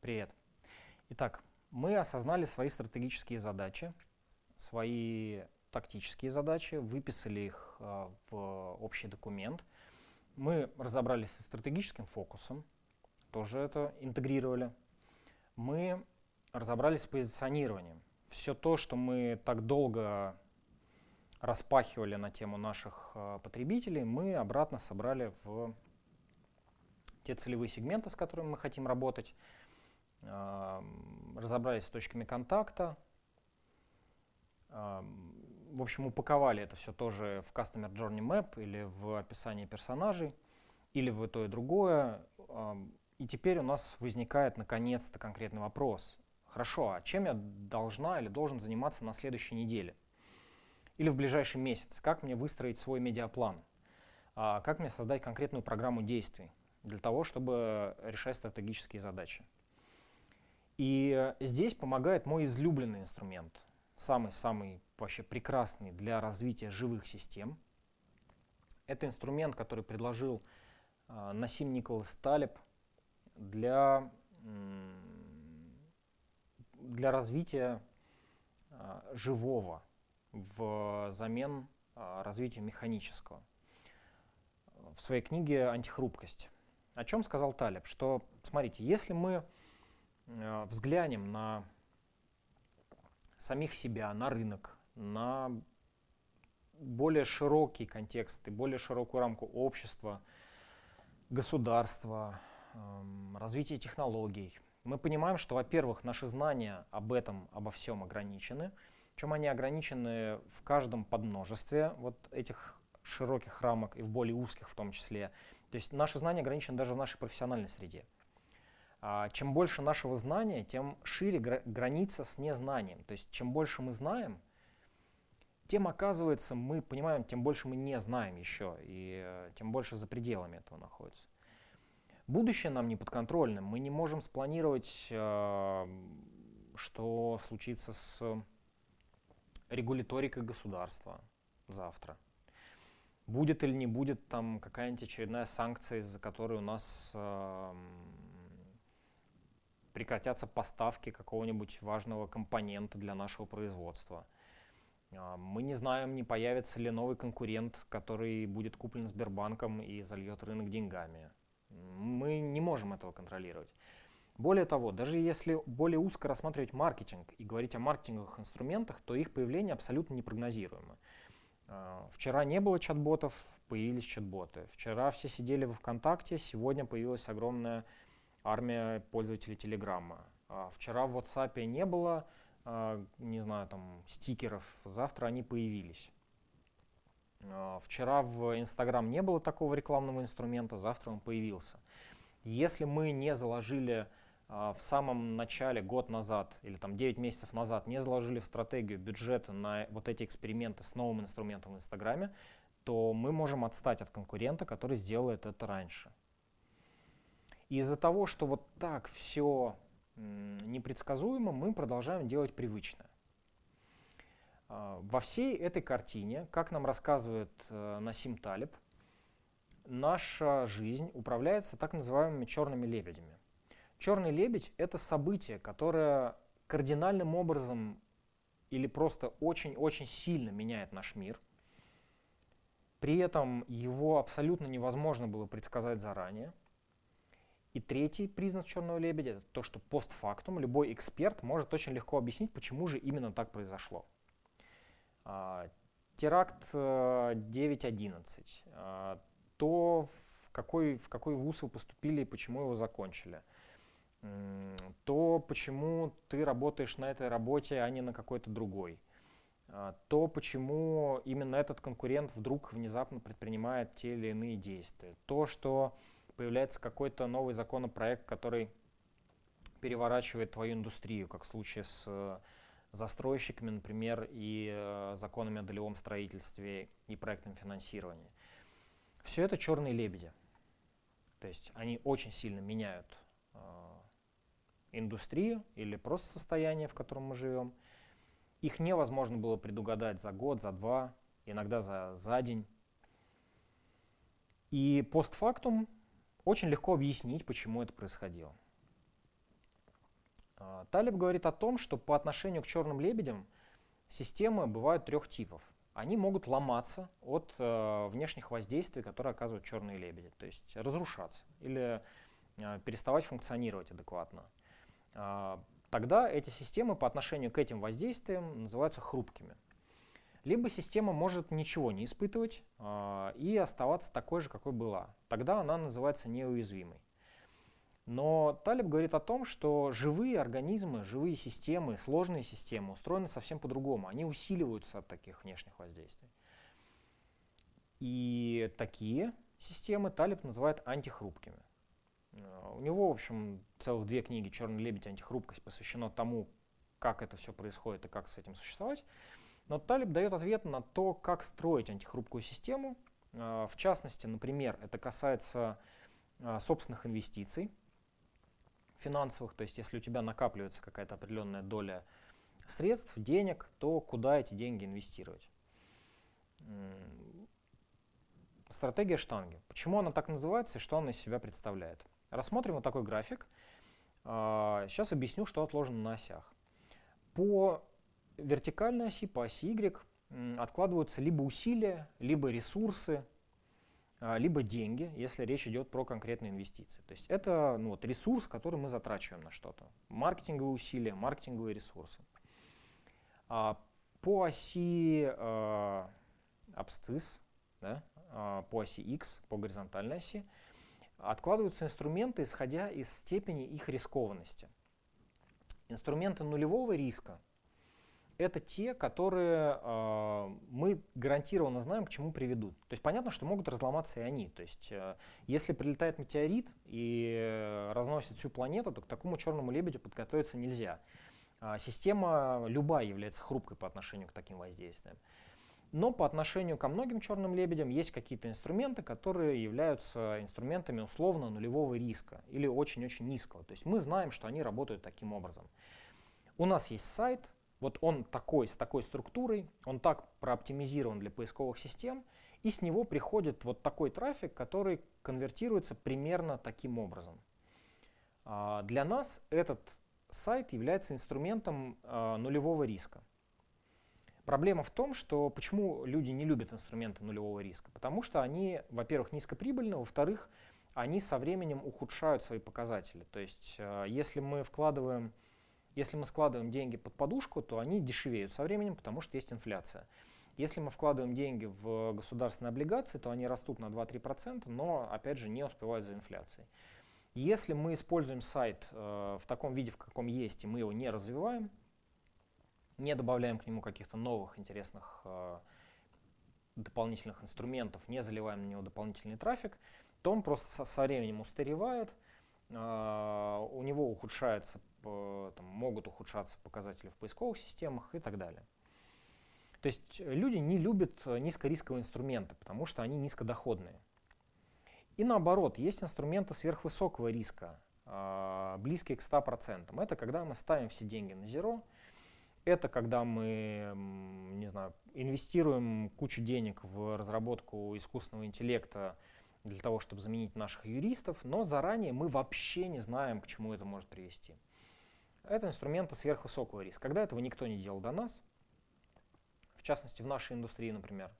Привет. Итак, мы осознали свои стратегические задачи, свои тактические задачи, выписали их э, в общий документ. Мы разобрались со стратегическим фокусом, тоже это интегрировали. Мы разобрались с позиционированием. Все то, что мы так долго распахивали на тему наших э, потребителей, мы обратно собрали в те целевые сегменты, с которыми мы хотим работать, разобрались с точками контакта, в общем, упаковали это все тоже в Customer Journey Map или в описании персонажей, или в то и другое. И теперь у нас возникает наконец-то конкретный вопрос. Хорошо, а чем я должна или должен заниматься на следующей неделе? Или в ближайший месяц? Как мне выстроить свой медиаплан? А как мне создать конкретную программу действий для того, чтобы решать стратегические задачи? И здесь помогает мой излюбленный инструмент, самый-самый вообще прекрасный для развития живых систем. Это инструмент, который предложил э, Насим Николас Талеб для, для развития э, живого взамен э, развитию механического. В своей книге «Антихрупкость». О чем сказал Талеб? Что, смотрите, если мы взглянем на самих себя, на рынок, на более широкий контекст и более широкую рамку общества, государства, эм, развития технологий, мы понимаем, что, во-первых, наши знания об этом, обо всем ограничены, чем они ограничены в каждом подмножестве вот этих широких рамок и в более узких в том числе. То есть наши знания ограничены даже в нашей профессиональной среде. А, чем больше нашего знания, тем шире граница с незнанием. То есть чем больше мы знаем, тем, оказывается, мы понимаем, тем больше мы не знаем еще, и э, тем больше за пределами этого находится. Будущее нам не подконтрольно. Мы не можем спланировать, э, что случится с регуляторикой государства завтра. Будет или не будет там какая-нибудь очередная санкция, из-за которой у нас э, прекратятся поставки какого-нибудь важного компонента для нашего производства. А, мы не знаем, не появится ли новый конкурент, который будет куплен Сбербанком и зальет рынок деньгами. Мы не можем этого контролировать. Более того, даже если более узко рассматривать маркетинг и говорить о маркетинговых инструментах, то их появление абсолютно непрогнозируемо. А, вчера не было чат-ботов, появились чат-боты. Вчера все сидели в ВКонтакте, сегодня появилась огромная армия пользователей Телеграма. А вчера в WhatsApp не было, а, не знаю, там, стикеров, завтра они появились. А, вчера в Instagram не было такого рекламного инструмента, завтра он появился. Если мы не заложили в самом начале, год назад или там 9 месяцев назад, не заложили в стратегию бюджета на вот эти эксперименты с новым инструментом в Инстаграме, то мы можем отстать от конкурента, который сделает это раньше. Из-за того, что вот так все непредсказуемо, мы продолжаем делать привычное. А, во всей этой картине, как нам рассказывает э, Насим Талиб, наша жизнь управляется так называемыми черными лебедями. Черный лебедь — это событие, которое кардинальным образом или просто очень-очень сильно меняет наш мир. При этом его абсолютно невозможно было предсказать заранее. И третий признак черного лебедя — это то, что постфактум любой эксперт может очень легко объяснить, почему же именно так произошло. А, теракт 9.11. Э, а, то, в какой, в какой вуз вы поступили и почему его закончили. То, почему ты работаешь на этой работе, а не на какой-то другой. А, то, почему именно этот конкурент вдруг внезапно предпринимает те или иные действия. То, что появляется какой-то новый законопроект, который переворачивает твою индустрию, как в случае с э, застройщиками, например, и э, законами о долевом строительстве и проектном финансировании. Все это черные лебеди. То есть они очень сильно меняют э, индустрию или просто состояние, в котором мы живем. Их невозможно было предугадать за год, за два, иногда за, за день. И постфактум очень легко объяснить, почему это происходило. А, Талиб говорит о том, что по отношению к черным лебедям системы бывают трех типов. Они могут ломаться от э, внешних воздействий, которые оказывают черные лебеди, то есть разрушаться или э, переставать функционировать адекватно. Э, тогда эти системы по отношению к этим воздействиям называются хрупкими. Либо система может ничего не испытывать э, и оставаться такой же, какой была. Тогда она называется неуязвимой. Но Талиб говорит о том, что живые организмы, живые системы, сложные системы устроены совсем по-другому. Они усиливаются от таких внешних воздействий. И такие системы Талиб называет антихрупкими. Э, у него, в общем, целых две книги «Черный лебедь. Антихрупкость» посвящено тому, как это все происходит и как с этим существовать. Но Талиб дает ответ на то, как строить антихрупкую систему. Э, в частности, например, это касается э, собственных инвестиций финансовых, то есть если у тебя накапливается какая-то определенная доля средств, денег, то куда эти деньги инвестировать? Стратегия штанги. Почему она так называется и что она из себя представляет? Рассмотрим вот такой график. Сейчас а, объясню, что отложено на осях. По вертикальной оси, по оси Y откладываются либо усилия, либо ресурсы, а, либо деньги, если речь идет про конкретные инвестиции. То есть это ну, вот, ресурс, который мы затрачиваем на что-то. Маркетинговые усилия, маркетинговые ресурсы. А, по оси э, абсцисс, да, э, по оси X, по горизонтальной оси, откладываются инструменты, исходя из степени их рискованности. Инструменты нулевого риска это те, которые э, мы гарантированно знаем, к чему приведут. То есть понятно, что могут разломаться и они. То есть э, если прилетает метеорит и э, разносит всю планету, то к такому черному лебедю подготовиться нельзя. Э, система любая является хрупкой по отношению к таким воздействиям. Но по отношению ко многим черным лебедям есть какие-то инструменты, которые являются инструментами условно нулевого риска или очень-очень низкого. То есть мы знаем, что они работают таким образом. У нас есть сайт, вот он такой, с такой структурой, он так прооптимизирован для поисковых систем, и с него приходит вот такой трафик, который конвертируется примерно таким образом. А, для нас этот сайт является инструментом а, нулевого риска. Проблема в том, что почему люди не любят инструменты нулевого риска? Потому что они, во-первых, низкоприбыльны, во-вторых, они со временем ухудшают свои показатели. То есть, а, если мы вкладываем если мы складываем деньги под подушку, то они дешевеют со временем, потому что есть инфляция. Если мы вкладываем деньги в государственные облигации, то они растут на 2-3%, но, опять же, не успевают за инфляцией. Если мы используем сайт э, в таком виде, в каком есть, и мы его не развиваем, не добавляем к нему каких-то новых интересных э, дополнительных инструментов, не заливаем на него дополнительный трафик, то он просто со, со временем устаревает, у него ухудшается там, могут ухудшаться показатели в поисковых системах и так далее. То есть люди не любят низкорисковые инструменты, потому что они низкодоходные. И наоборот, есть инструменты сверхвысокого риска, а, близкие к 100%. Это когда мы ставим все деньги на зеро, это когда мы, не знаю, инвестируем кучу денег в разработку искусственного интеллекта для того, чтобы заменить наших юристов, но заранее мы вообще не знаем, к чему это может привести. Это инструменты сверхвысокого риска. Когда этого никто не делал до нас, в частности в нашей индустрии, например.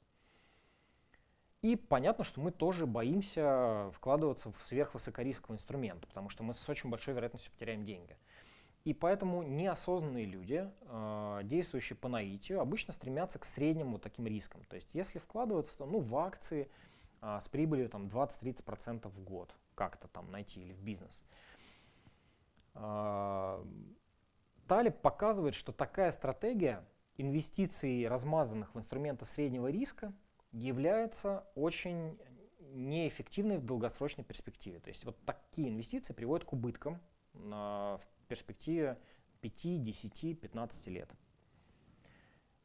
И понятно, что мы тоже боимся вкладываться в сверхвысокорисковый инструмент, потому что мы с очень большой вероятностью потеряем деньги. И поэтому неосознанные люди, э, действующие по наитию, обычно стремятся к средним вот таким рискам. То есть если вкладываться то, ну, в акции э, с прибылью там, 20-30% в год, как-то там найти или в бизнес – а, Талиб показывает, что такая стратегия инвестиций, размазанных в инструменты среднего риска, является очень неэффективной в долгосрочной перспективе. То есть вот такие инвестиции приводят к убыткам на, в перспективе 5, 10, 15 лет.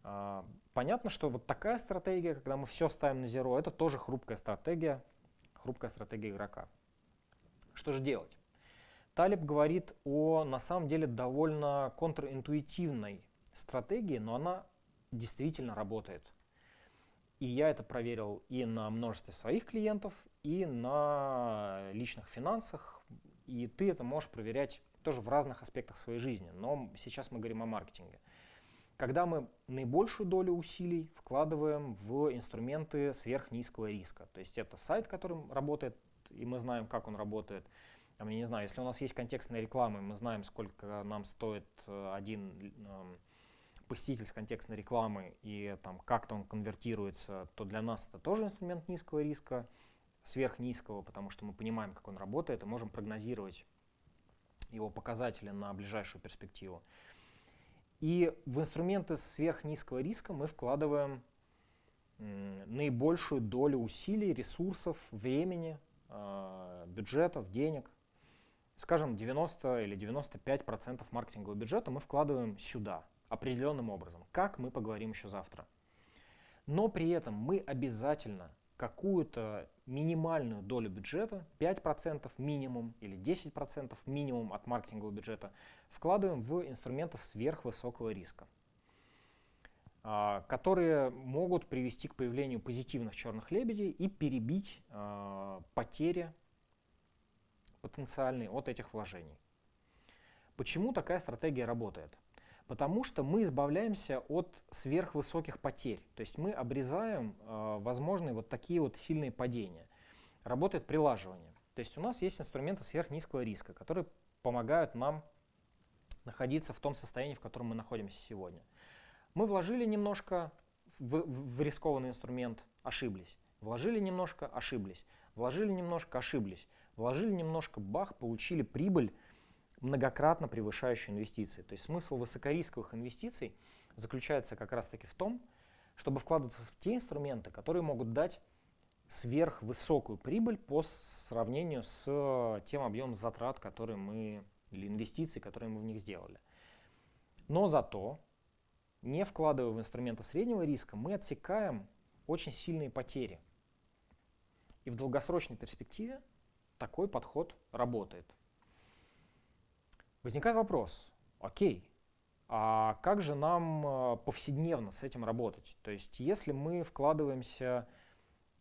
А, понятно, что вот такая стратегия, когда мы все ставим на зеро, это тоже хрупкая стратегия, хрупкая стратегия игрока. Что же делать? Талиб говорит о, на самом деле, довольно контринтуитивной стратегии, но она действительно работает. И я это проверил и на множестве своих клиентов, и на личных финансах. и ты это можешь проверять тоже в разных аспектах своей жизни, но сейчас мы говорим о маркетинге. Когда мы наибольшую долю усилий вкладываем в инструменты сверхнизкого риска, то есть это сайт, который работает, и мы знаем, как он работает, я не знаю, если у нас есть контекстная реклама, мы знаем, сколько нам стоит э, один э, посетитель с контекстной рекламы и там как-то он конвертируется, то для нас это тоже инструмент низкого риска, сверхнизкого, потому что мы понимаем, как он работает, и можем прогнозировать его показатели на ближайшую перспективу. И в инструменты сверхнизкого риска мы вкладываем наибольшую долю усилий, ресурсов, времени, э, бюджетов, денег скажем, 90 или 95 процентов маркетингового бюджета мы вкладываем сюда определенным образом. Как, мы поговорим еще завтра. Но при этом мы обязательно какую-то минимальную долю бюджета, 5% минимум или 10% минимум от маркетингового бюджета, вкладываем в инструменты сверхвысокого риска, а, которые могут привести к появлению позитивных черных лебедей и перебить а, потери потенциальный от этих вложений. Почему такая стратегия работает? Потому что мы избавляемся от сверхвысоких потерь. То есть мы обрезаем э, возможные вот такие вот сильные падения. Работает прилаживание. То есть у нас есть инструменты сверхнизкого риска, которые помогают нам находиться в том состоянии, в котором мы находимся сегодня. Мы вложили немножко в, в рискованный инструмент, ошиблись. Вложили немножко, ошиблись. Вложили немножко, ошиблись. Вложили немножко, бах, получили прибыль, многократно превышающую инвестиции. То есть смысл высокорисковых инвестиций заключается как раз-таки в том, чтобы вкладываться в те инструменты, которые могут дать сверхвысокую прибыль по сравнению с тем объемом затрат, которые мы, или инвестиций, которые мы в них сделали. Но зато, не вкладывая в инструменты среднего риска, мы отсекаем очень сильные потери. И в долгосрочной перспективе такой подход работает. Возникает вопрос, окей, а как же нам э, повседневно с этим работать? То есть если мы вкладываемся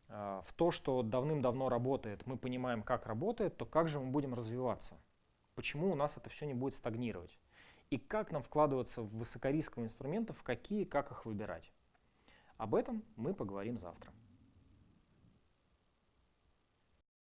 э, в то, что давным-давно работает, мы понимаем, как работает, то как же мы будем развиваться? Почему у нас это все не будет стагнировать? И как нам вкладываться в высокорисковые инструменты, в какие, как их выбирать? Об этом мы поговорим завтра.